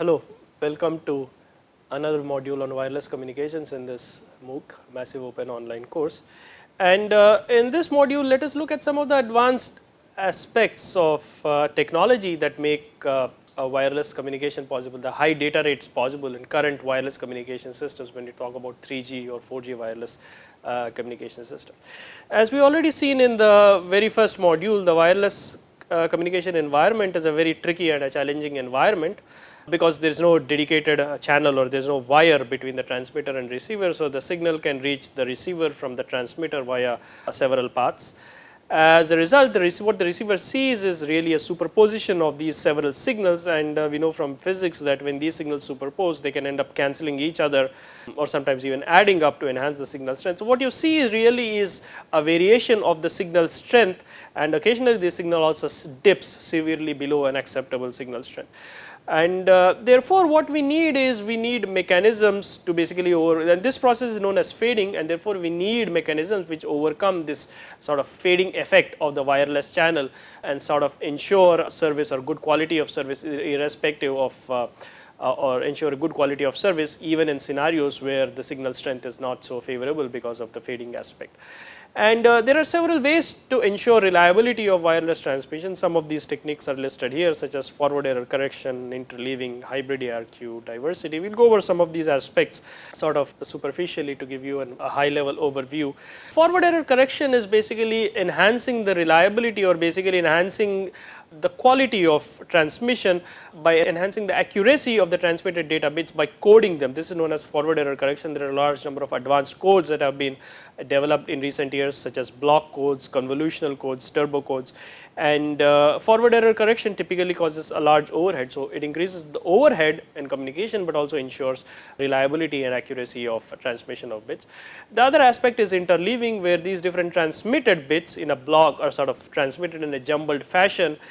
Hello, welcome to another module on wireless communications in this MOOC massive open online course. And uh, in this module let us look at some of the advanced aspects of uh, technology that make uh, wireless communication possible, the high data rates possible in current wireless communication systems when you talk about 3G or 4G wireless uh, communication system. As we already seen in the very first module, the wireless uh, communication environment is a very tricky and a challenging environment because there is no dedicated uh, channel or there is no wire between the transmitter and receiver. So, the signal can reach the receiver from the transmitter via uh, several paths. As a result, the what the receiver sees is really a superposition of these several signals and uh, we know from physics that when these signals superpose they can end up cancelling each other or sometimes even adding up to enhance the signal strength. So, what you see is really is a variation of the signal strength and occasionally the signal also dips severely below an acceptable signal strength and uh, therefore, what we need is we need mechanisms to basically over and this process is known as fading and therefore, we need mechanisms which overcome this sort of fading effect of the wireless channel and sort of ensure service or good quality of service irrespective of uh, uh, or ensure a good quality of service even in scenarios where the signal strength is not so favorable because of the fading aspect. And uh, there are several ways to ensure reliability of wireless transmission. Some of these techniques are listed here such as forward error correction, interleaving, hybrid ARQ, diversity. We will go over some of these aspects sort of superficially to give you an, a high level overview. Forward error correction is basically enhancing the reliability or basically enhancing the quality of transmission by enhancing the accuracy of the transmitted data bits by coding them. This is known as forward error correction. There are a large number of advanced codes that have been developed in recent years such as block codes, convolutional codes, turbo codes and uh, forward error correction typically causes a large overhead. So, it increases the overhead in communication, but also ensures reliability and accuracy of transmission of bits. The other aspect is interleaving where these different transmitted bits in a block are sort of transmitted in a jumbled fashion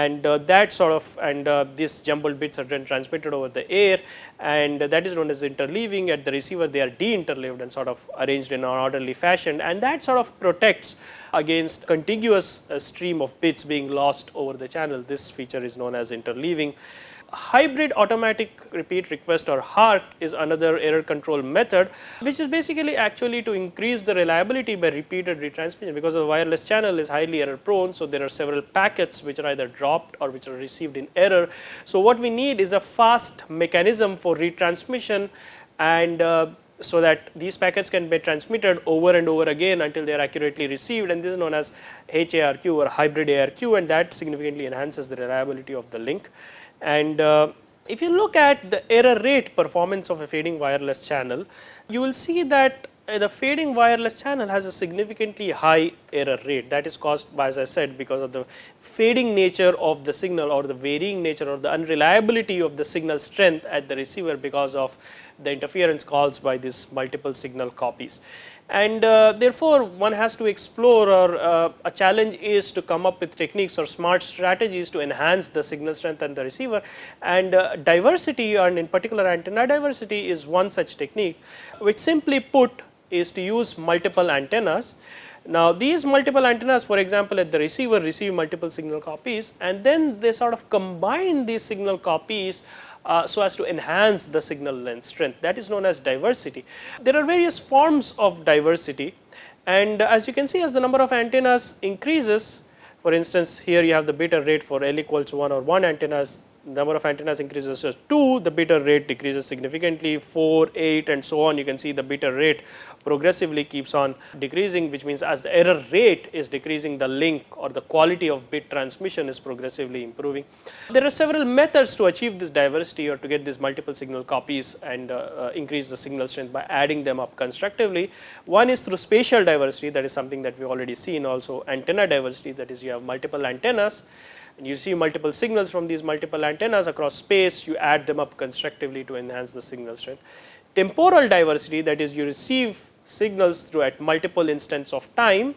and uh, that sort of and uh, these jumbled bits are then transmitted over the air and that is known as interleaving at the receiver they are de-interleaved and sort of arranged in an orderly fashion and that sort of protects against contiguous uh, stream of bits being lost over the channel this feature is known as interleaving hybrid automatic repeat request or HARQ is another error control method which is basically actually to increase the reliability by repeated retransmission because the wireless channel is highly error prone. So, there are several packets which are either dropped or which are received in error. So, what we need is a fast mechanism for retransmission and uh, so that these packets can be transmitted over and over again until they are accurately received and this is known as HARQ or hybrid ARQ and that significantly enhances the reliability of the link. And uh, if you look at the error rate performance of a fading wireless channel, you will see that the fading wireless channel has a significantly high error rate. That is caused by as I said because of the fading nature of the signal or the varying nature or the unreliability of the signal strength at the receiver because of the interference caused by these multiple signal copies. And uh, therefore, one has to explore or uh, a challenge is to come up with techniques or smart strategies to enhance the signal strength and the receiver. And uh, diversity and in particular antenna diversity is one such technique which simply put is to use multiple antennas. Now, these multiple antennas for example, at the receiver receive multiple signal copies and then they sort of combine these signal copies uh, so as to enhance the signal length strength that is known as diversity. There are various forms of diversity and as you can see as the number of antennas increases for instance here you have the bit rate for L equals 1 or 1 antennas number of antennas increases so 2 the error rate decreases significantly. 4 8 and so on. You can see the error rate progressively keeps on decreasing which means as the error rate is decreasing the link or the quality of bit transmission is progressively improving. There are several methods to achieve this diversity or to get these multiple signal copies and uh, uh, increase the signal strength by adding them up constructively. One is through spatial diversity. That is something that we already seen also antenna diversity. That is you have multiple antennas and you see multiple signals from these multiple antennas across space you add them up constructively to enhance the signal strength. Temporal diversity that is you receive signals through at multiple instants of time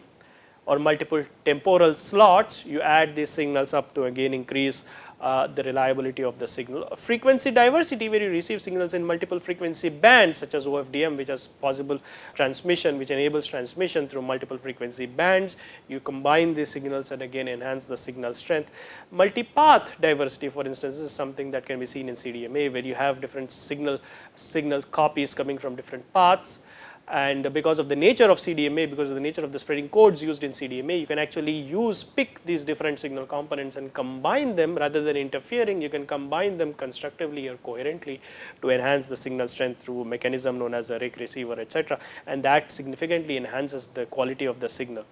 or multiple temporal slots, you add these signals up to again increase uh, the reliability of the signal. Frequency diversity where you receive signals in multiple frequency bands such as OFDM which has possible transmission which enables transmission through multiple frequency bands. You combine these signals and again enhance the signal strength. Multipath diversity for instance is something that can be seen in CDMA where you have different signal signal copies coming from different paths and because of the nature of CDMA, because of the nature of the spreading codes used in CDMA, you can actually use pick these different signal components and combine them rather than interfering, you can combine them constructively or coherently to enhance the signal strength through a mechanism known as a rake receiver etc. and that significantly enhances the quality of the signal.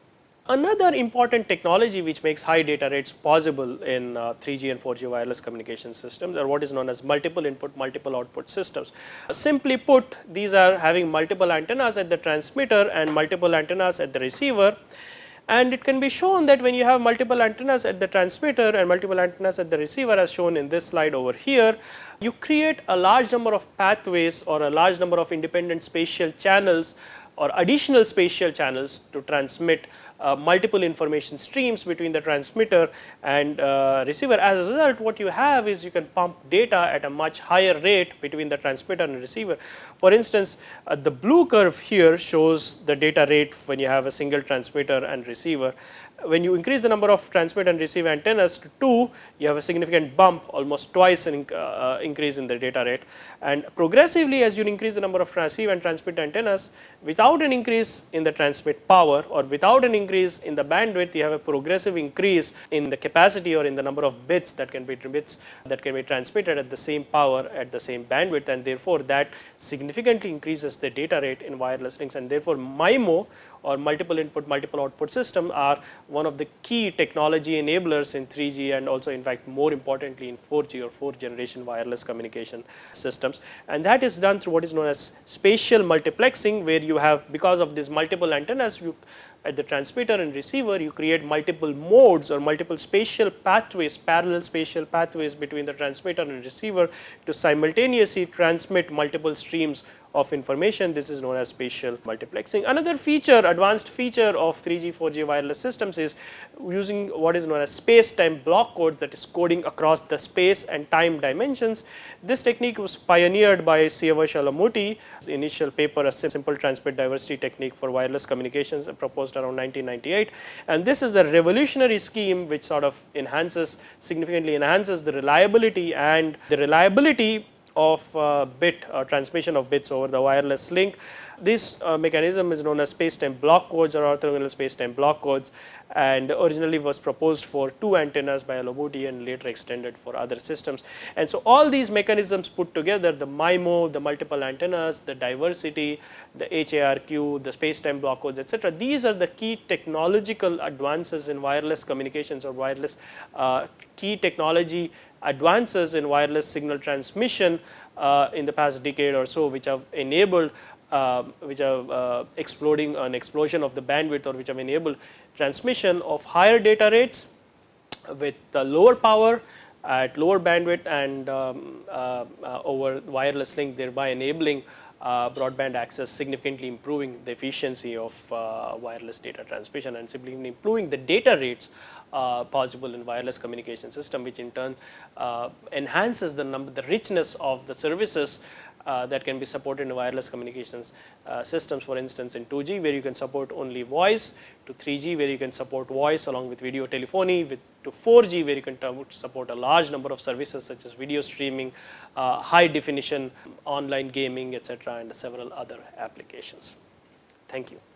Another important technology which makes high data rates possible in uh, 3G and 4G wireless communication systems are what is known as multiple input multiple output systems. Simply put these are having multiple antennas at the transmitter and multiple antennas at the receiver and it can be shown that when you have multiple antennas at the transmitter and multiple antennas at the receiver as shown in this slide over here, you create a large number of pathways or a large number of independent spatial channels or additional spatial channels to transmit uh, multiple information streams between the transmitter and uh, receiver. As a result, what you have is you can pump data at a much higher rate between the transmitter and receiver. For instance, uh, the blue curve here shows the data rate when you have a single transmitter and receiver when you increase the number of transmit and receive antennas to 2, you have a significant bump almost twice an uh, increase in the data rate. And progressively as you increase the number of receive and transmit antennas without an increase in the transmit power or without an increase in the bandwidth you have a progressive increase in the capacity or in the number of bits that can be bits that can be transmitted at the same power at the same bandwidth and therefore that significantly increases the data rate in wireless links. And therefore MIMO or multiple input multiple output system are one of the key technology enablers in 3G and also in fact more importantly in 4G or 4 generation wireless communication systems. And that is done through what is known as spatial multiplexing where you have because of these multiple antennas you at the transmitter and receiver you create multiple modes or multiple spatial pathways parallel spatial pathways between the transmitter and receiver to simultaneously transmit multiple streams of information this is known as spatial multiplexing. Another feature advanced feature of 3G 4G wireless systems is using what is known as space time block codes that is coding across the space and time dimensions. This technique was pioneered by Siavash Alamouti initial paper a simple transmit diversity technique for wireless communications proposed around 1998 and this is a revolutionary scheme which sort of enhances significantly enhances the reliability and the reliability of uh, bit uh, transmission of bits over the wireless link. This uh, mechanism is known as space-time block codes or orthogonal space-time block codes and originally was proposed for two antennas by Alamouti and later extended for other systems. And so all these mechanisms put together the MIMO, the multiple antennas, the diversity, the HARQ, the space-time block codes etc. These are the key technological advances in wireless communications or wireless uh, key technology advances in wireless signal transmission uh, in the past decade or so which have enabled uh, which are uh, exploding an explosion of the bandwidth or which have enabled transmission of higher data rates with lower power at lower bandwidth and um, uh, uh, over wireless link thereby enabling uh, broadband access significantly improving the efficiency of wireless data transmission and simply improving the data rates uh, possible in wireless communication system which in turn uh, enhances the number the richness of the services uh, that can be supported in wireless communications uh, systems for instance in 2G where you can support only voice to 3G where you can support voice along with video telephony with to 4G where you can support a large number of services such as video streaming, uh, high definition online gaming etc., and several other applications. Thank you.